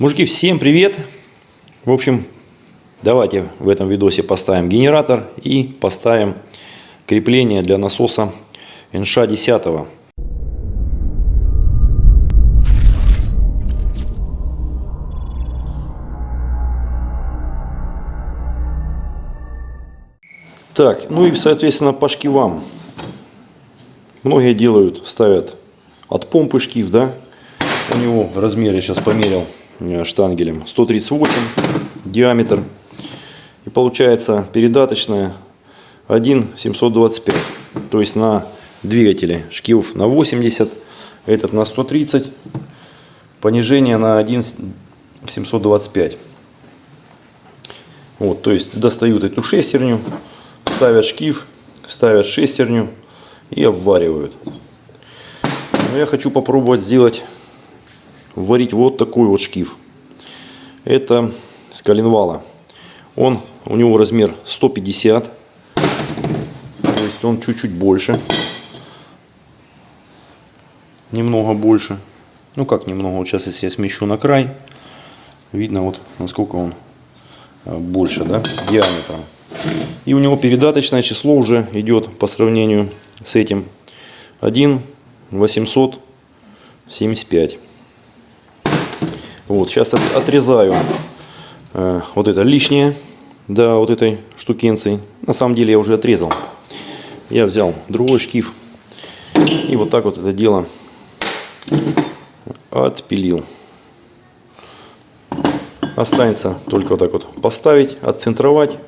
Мужики, всем привет! В общем, давайте в этом видосе поставим генератор и поставим крепление для насоса НШ 10. Так, ну и соответственно по шкивам. Многие делают, ставят от помпы шкив, да. У него размер я сейчас померил штангелем 138 диаметр. И получается передаточная 1,725. То есть на двигателе шкив на 80, этот на 130. Понижение на 1,725. Вот, то есть достают эту шестерню, ставят шкив, ставят шестерню и обваривают. Но я хочу попробовать сделать, варить вот такой вот шкив. Это с коленвала. Он, у него размер 150, то есть он чуть-чуть больше. Немного больше. Ну как немного, вот сейчас если я смещу на край, видно вот насколько он а, больше, да, диаметром. И у него передаточное число уже идет по сравнению с этим 1 875. Вот, сейчас отрезаю э, вот это лишнее до вот этой штукенции. На самом деле я уже отрезал. Я взял другой шкив и вот так вот это дело отпилил. Останется только вот так вот поставить, отцентровать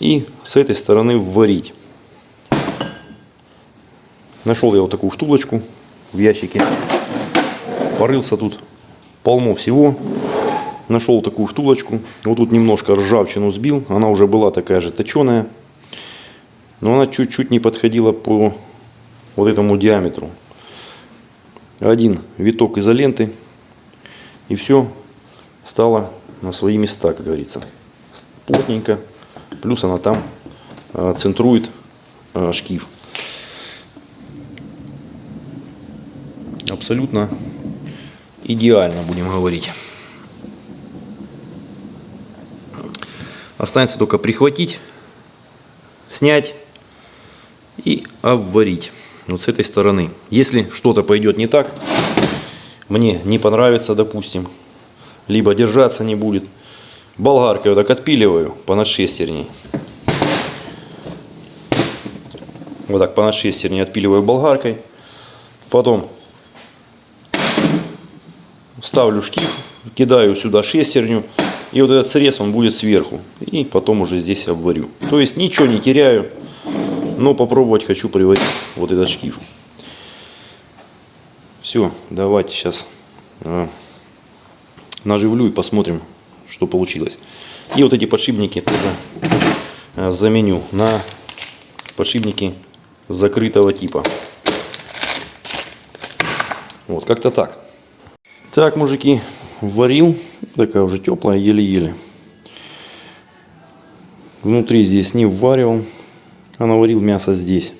и с этой стороны вварить. Нашел я вот такую втулочку в ящике. Порылся тут полно всего. Нашел такую втулочку. Вот тут немножко ржавчину сбил. Она уже была такая же точеная. Но она чуть-чуть не подходила по вот этому диаметру. Один виток изоленты. И все стало на свои места, как говорится. Плотненько. Плюс она там э, центрует э, шкив. Абсолютно идеально, будем говорить. Останется только прихватить, снять и обварить. Вот с этой стороны. Если что-то пойдет не так, мне не понравится, допустим, либо держаться не будет, болгаркой вот так отпиливаю по надшестерней. Вот так по надшестерне отпиливаю болгаркой. Потом ставлю шкив, кидаю сюда шестерню. И вот этот срез он будет сверху. И потом уже здесь обварю. То есть ничего не теряю. Но попробовать хочу приварить вот этот шкив. Все, давайте сейчас э, наживлю и посмотрим, что получилось. И вот эти подшипники тоже э, заменю на подшипники закрытого типа. Вот, как-то так. Так, мужики, варил. Такая уже теплая, еле-еле. Внутри здесь не вваривал, а наварил мясо здесь.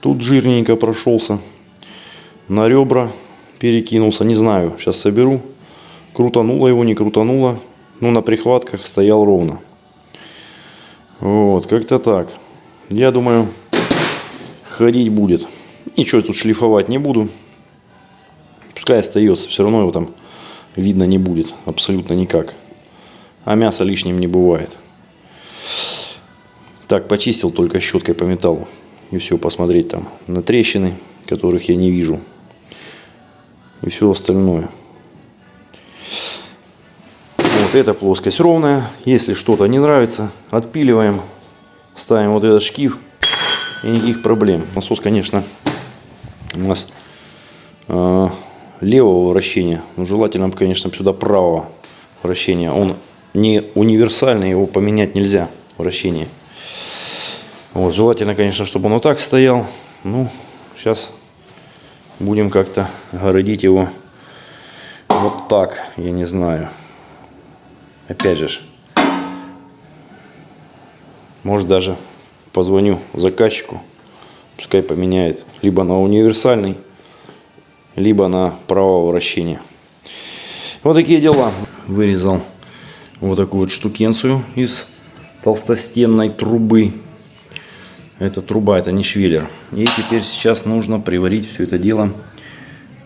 Тут жирненько прошелся. На ребра перекинулся. Не знаю, сейчас соберу. Крутануло его, не крутануло. Но на прихватках стоял ровно. Вот, как-то так. Я думаю, ходить будет. Ничего тут шлифовать не буду. Пускай остается, все равно его там видно не будет абсолютно никак. А мясо лишним не бывает. Так, почистил только щеткой по металлу. И все, посмотреть там на трещины, которых я не вижу. И все остальное. Вот эта плоскость ровная. Если что-то не нравится, отпиливаем. Ставим вот этот шкив. И никаких проблем. Насос, конечно, у нас э, левого вращения. Но желательно, конечно, сюда правого вращения. Он не универсальный, его поменять нельзя вращение. Вот, желательно, конечно, чтобы он вот так стоял. Ну, сейчас будем как-то городить его вот так, я не знаю. Опять же, может даже позвоню заказчику, пускай поменяет либо на универсальный, либо на правого вращения. Вот такие дела. Вырезал вот такую вот штукенцию из толстостенной трубы. Это труба, это не швеллер. И теперь сейчас нужно приварить все это дело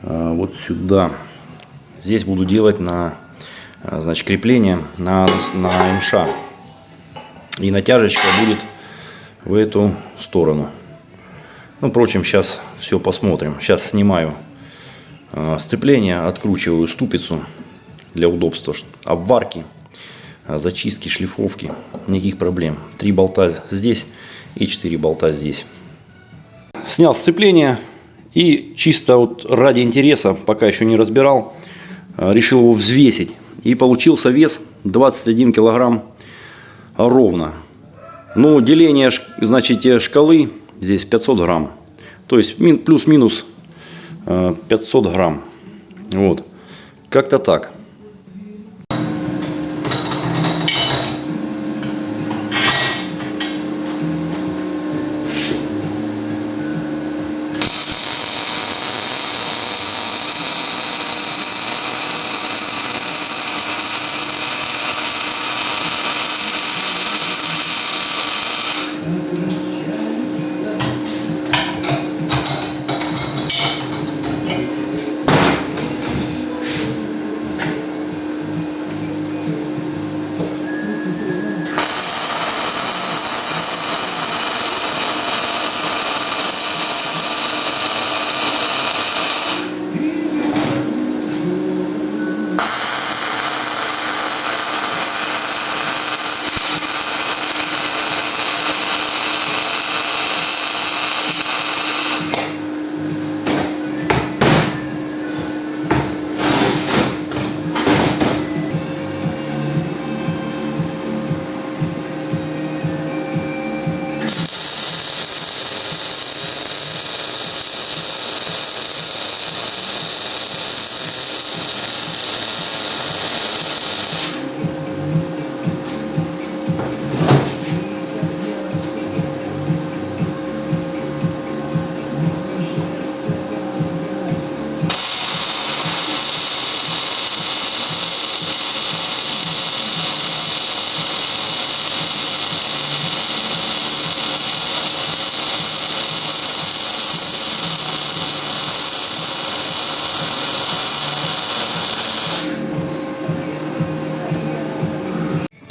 э, вот сюда. Здесь буду делать на э, значит, крепление на, на МШ. И натяжечка будет в эту сторону. Ну, впрочем, сейчас все посмотрим. Сейчас снимаю сцепление, откручиваю ступицу для удобства обварки, э, зачистки, шлифовки. Никаких проблем. Три болта здесь и четыре болта здесь. Снял сцепление и чисто вот ради интереса, пока еще не разбирал, э, решил его взвесить. И получился вес 21 килограмм ровно. Но деление значит, шкалы здесь 500 грамм. То есть плюс-минус 500 э, грамм. Вот. Как-то так.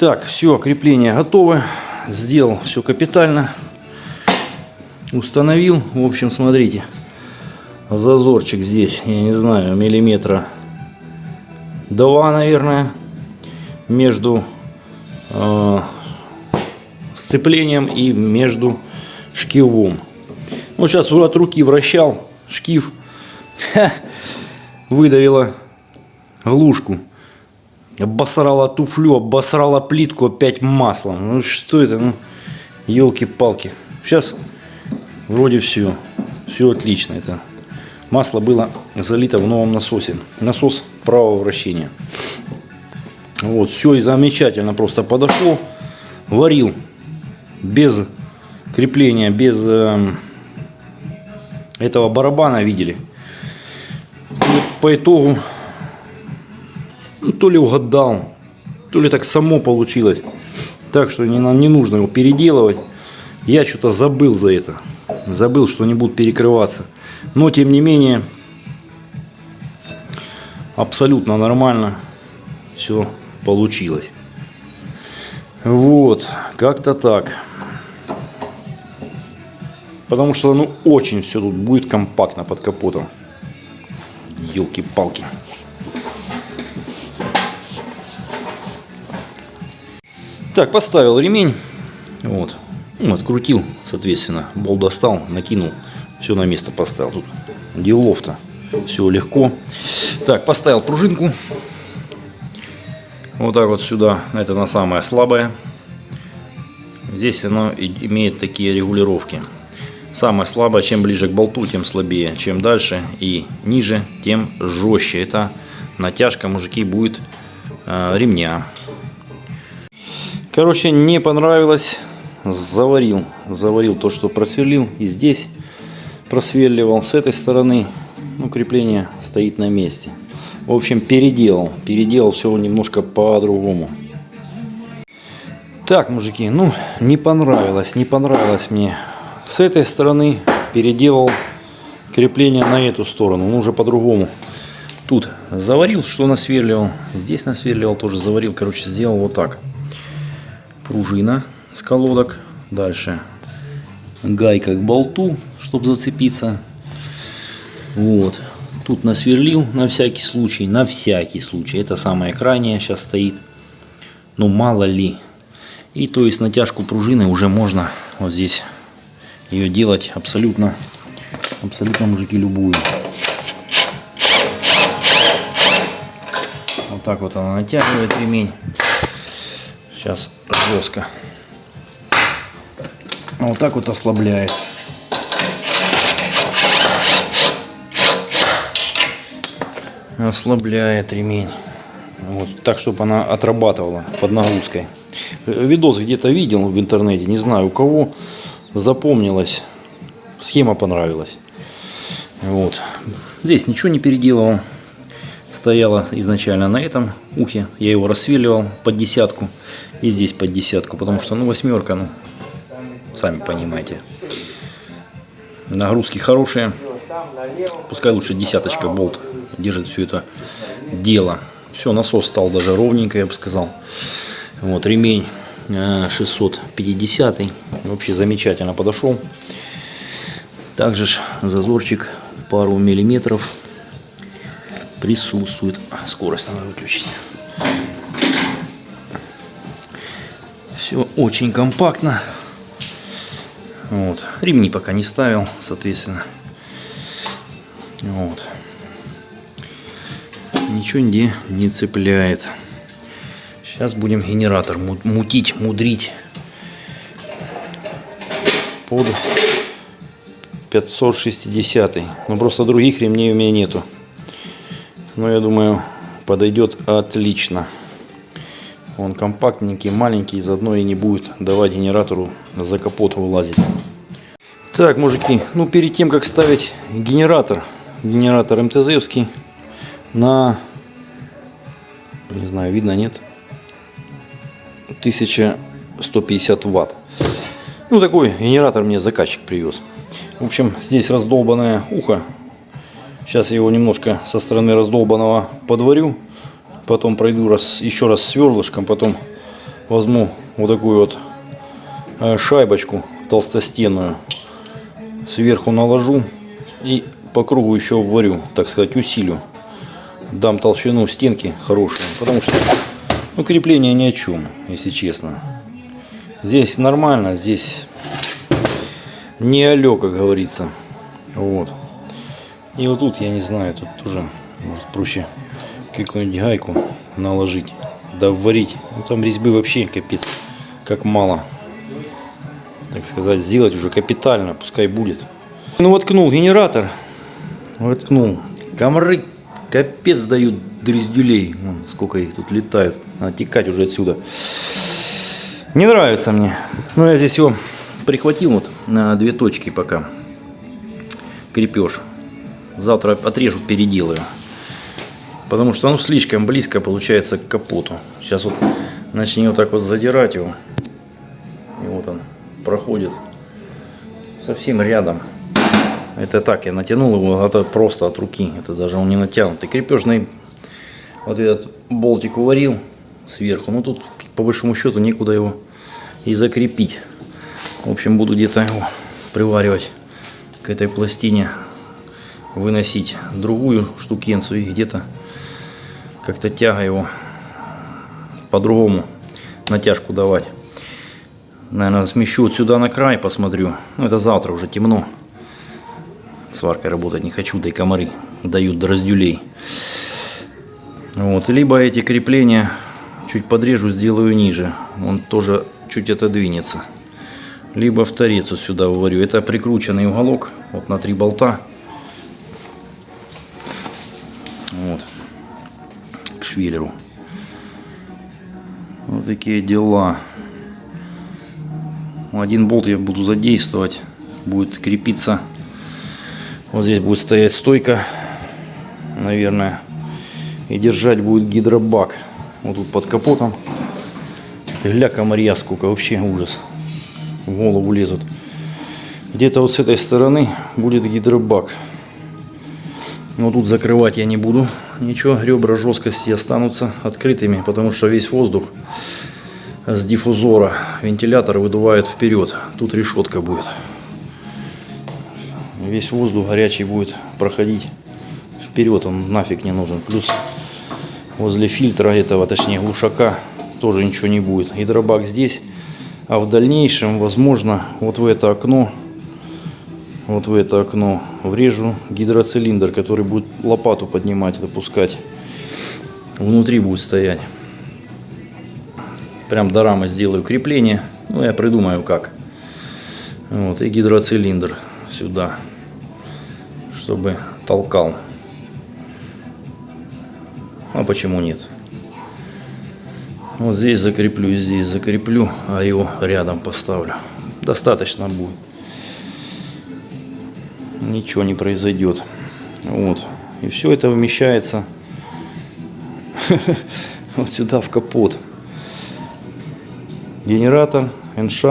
Так, все, крепление готово. Сделал все капитально. Установил. В общем, смотрите. Зазорчик здесь, я не знаю, миллиметра два, наверное, между э, сцеплением и между шкивом. Вот сейчас от руки вращал шкив, выдавила глушку. Обосрала туфлю, обосрала плитку опять маслом. Ну что это? Ну, елки-палки. Сейчас вроде все. Все отлично. Это масло было залито в новом насосе. Насос правого вращения. Вот, все и замечательно просто подошло. Варил без крепления, без э, этого барабана, видели. И по итогу ну, то ли угадал, то ли так само получилось. Так что не, нам не нужно его переделывать. Я что-то забыл за это. Забыл, что они будут перекрываться. Но, тем не менее, абсолютно нормально все получилось. Вот, как-то так. Потому что, ну, очень все тут будет компактно под капотом. Елки-палки. Так, поставил ремень. Вот. Ну, открутил, соответственно. Болт достал, накинул. Все на место поставил. Тут делов-то. Все легко. Так, поставил пружинку. Вот так вот сюда. Это на самое слабое. Здесь оно имеет такие регулировки. Самое слабое, чем ближе к болту, тем слабее. Чем дальше и ниже, тем жестче. Это натяжка, мужики, будет э, ремня. Короче, не понравилось. Заварил. Заварил то, что просверлил. И здесь просверливал. С этой стороны ну, крепление стоит на месте. В общем, переделал. Переделал все немножко по-другому. Так, мужики, ну, не понравилось, не понравилось мне. С этой стороны переделал крепление на эту сторону, ну, уже по-другому. Тут заварил, что насверливал. Здесь насверливал, тоже заварил. Короче, сделал вот так. Пружина с колодок. Дальше гайка к болту, чтобы зацепиться. Вот. Тут насверлил на всякий случай. На всякий случай. Это самое крайнее сейчас стоит. Ну, мало ли. И то есть натяжку пружины уже можно вот здесь ее делать абсолютно, абсолютно, мужики, любую. Вот так вот она натягивает ремень. Сейчас жестко. А вот так вот ослабляет. Ослабляет ремень. Вот так, чтобы она отрабатывала под нагрузкой. Видос где-то видел в интернете, не знаю у кого. Запомнилась. Схема понравилась. Вот. Здесь ничего не переделывал. Стояла изначально на этом ухе. Я его рассвеливал под десятку. И здесь под десятку. Потому что, ну, восьмерка, ну, сами понимаете. Нагрузки хорошие. Пускай лучше десяточка болт держит все это дело. Все, насос стал даже ровненько, я бы сказал. Вот, ремень 650 э, вообще замечательно подошел также зазорчик пару миллиметров присутствует. Скорость надо выключить все очень компактно. Вот. Ремни пока не ставил соответственно. Вот. Ничего нигде не цепляет. Сейчас будем генератор мутить, мудрить. Под 560. Но просто других ремней у меня нету. Но я думаю, подойдет отлично. Он компактненький, маленький, заодно и не будет давать генератору за капот вылазить. Так, мужики, ну перед тем, как ставить генератор, генератор МТЗовский на, не знаю, видно, нет, 1150 ватт. Ну, такой генератор мне заказчик привез. В общем, здесь раздолбанное ухо. Сейчас я его немножко со стороны раздолбанного подварю. Потом пройду раз, еще раз сверлышком. Потом возьму вот такую вот э, шайбочку толстостенную. Сверху наложу и по кругу еще варю, так сказать, усилю. Дам толщину стенки хорошую, потому что ну, крепление ни о чем, если честно. Здесь нормально, здесь не алё, как говорится. Вот. И вот тут, я не знаю, тут тоже, может, проще какую-нибудь гайку наложить, да варить. Ну, там резьбы вообще капец, как мало. Так сказать, сделать уже капитально, пускай будет. Ну, воткнул генератор, воткнул. Комары капец дают дрездюлей. Вон, сколько их тут летает. Надо текать уже отсюда. Не нравится мне. Но я здесь его прихватил вот на две точки пока. Крепеж. Завтра отрежу, переделаю. Потому что оно слишком близко получается к капоту. Сейчас вот начни вот так вот задирать его. И вот он проходит совсем рядом. Это так, я натянул его, это просто от руки. Это даже он не натянутый. Крепежный вот этот болтик уварил сверху. Ну тут по большому счету некуда его и закрепить. В общем буду где-то его приваривать к этой пластине. Выносить другую штукенцию и где-то как-то тяга его по-другому натяжку давать. Наверное, смещу вот сюда на край, посмотрю. Ну, это завтра уже темно. Сваркой работать не хочу, да и комары дают до. Вот, либо эти крепления чуть подрежу, сделаю ниже. Он тоже чуть отодвинется. Либо в торец сюда выварю. Это прикрученный уголок вот на три болта. К швеллеру. Вот такие дела. Один болт я буду задействовать. Будет крепиться. Вот здесь будет стоять стойка. Наверное И держать будет гидробак. Вот тут под капотом. Гля комарья сколько, вообще ужас. В голову лезут. Где-то вот с этой стороны будет гидробак. Но тут закрывать я не буду. Ничего, ребра жесткости останутся открытыми, потому что весь воздух с диффузора вентилятор выдувает вперед. Тут решетка будет. Весь воздух горячий будет проходить вперед, он нафиг не нужен. Плюс возле фильтра этого, точнее глушака, тоже ничего не будет. Гидробак здесь, а в дальнейшем, возможно, вот в это окно, вот в это окно врежу гидроцилиндр, который будет лопату поднимать и опускать. Внутри будет стоять. Прям до рамы сделаю крепление. Ну, я придумаю как. Вот, и гидроцилиндр сюда, чтобы толкал. А почему нет? Вот здесь закреплю, здесь закреплю, а его рядом поставлю. Достаточно будет. Ничего не произойдет. Вот. И все это вмещается вот сюда в капот. Генератор, НШ,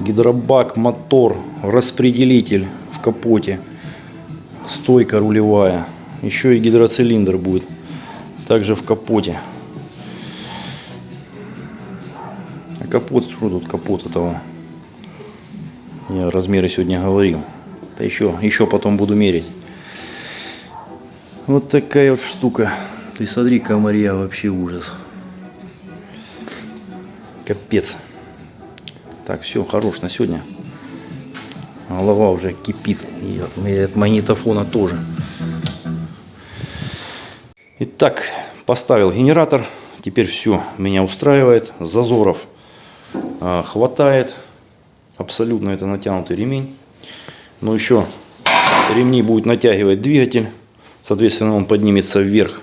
гидробак, мотор, распределитель в капоте, стойка рулевая. Еще и гидроцилиндр будет также в капоте. А капот, что тут капот этого? Я размеры сегодня говорил. Да еще, еще потом буду мерить. Вот такая вот штука. Ты смотри, комарья, вообще ужас. Капец. Так, все, хорош на сегодня. Голова уже кипит. И от, и от магнитофона тоже. Итак, поставил генератор. Теперь все меня устраивает. Зазоров а, хватает. Абсолютно это натянутый ремень. Но еще ремни будет натягивать двигатель. Соответственно, он поднимется вверх.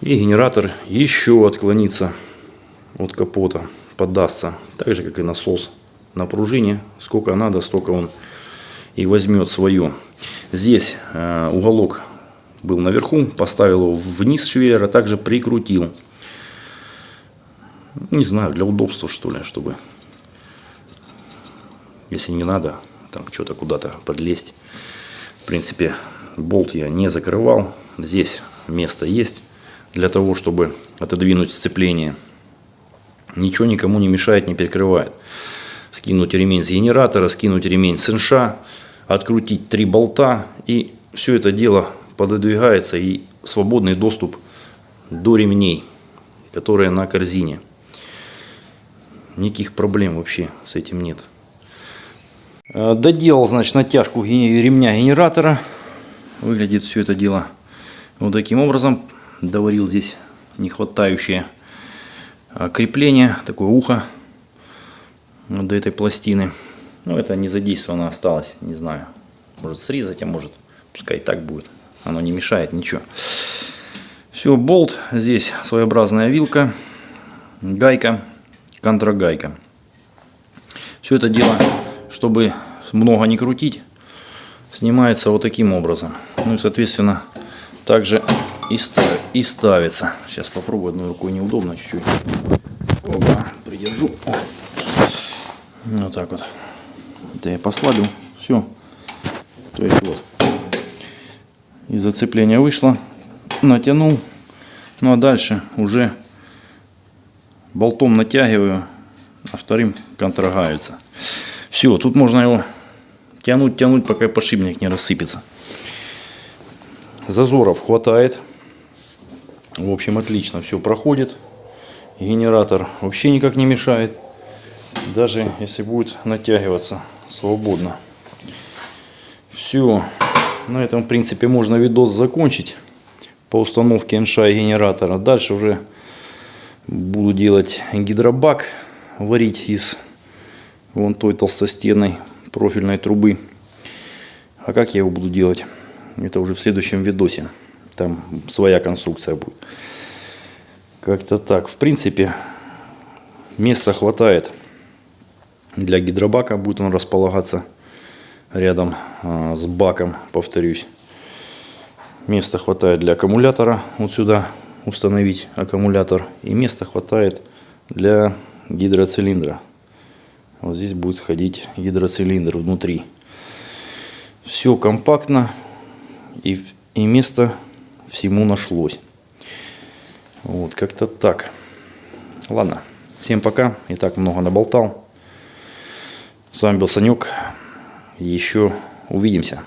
И генератор еще отклонится от капота, поддастся. Так же, как и насос на пружине. Сколько надо, столько он и возьмет свое. Здесь э, уголок был наверху, поставил его вниз швеллера, также прикрутил. Не знаю, для удобства что ли, чтобы, если не надо, там что-то куда-то подлезть. В принципе, болт я не закрывал. Здесь место есть для того, чтобы отодвинуть сцепление. Ничего никому не мешает, не перекрывает. Скинуть ремень с генератора, скинуть ремень с инша, открутить три болта и все это дело пододвигается и свободный доступ до ремней, которые на корзине. Никаких проблем вообще с этим нет. Э, доделал, значит, натяжку ремня генератора. Выглядит все это дело вот таким образом. Доварил здесь нехватающее э, крепление, такое ухо вот до этой пластины. Ну, это не задействовано осталось, не знаю. Может срезать, а может пускай так будет. Оно не мешает ничего. Все, болт. Здесь своеобразная вилка, гайка, контрагайка. Все это дело чтобы много не крутить, снимается вот таким образом. Ну и, соответственно, также и, став, и ставится. Сейчас попробую одной рукой неудобно чуть-чуть. Придержу. Вот так вот. Это я послабил. Все. То есть вот. Из зацепления вышло. Натянул. Ну а дальше уже болтом натягиваю, а вторым контрагаются. Все, тут можно его тянуть, тянуть, пока подшипник не рассыпется. Зазоров хватает. В общем, отлично все проходит. Генератор вообще никак не мешает. Даже если будет натягиваться свободно. Все. На этом, в принципе, можно видос закончить по установке НШ и генератора. Дальше уже буду делать гидробак, варить из вон той толстостенной профильной трубы. А как я его буду делать? Это уже в следующем видосе. Там своя конструкция будет. Как-то так. В принципе, места хватает для гидробака. Будет он располагаться рядом а, с баком, повторюсь. Места хватает для аккумулятора. Вот сюда установить аккумулятор. И места хватает для гидроцилиндра. Вот здесь будет ходить гидроцилиндр внутри. Все компактно. И, и место всему нашлось. Вот, как-то так. Ладно, всем пока. И так много наболтал. С вами был Санек. Еще увидимся.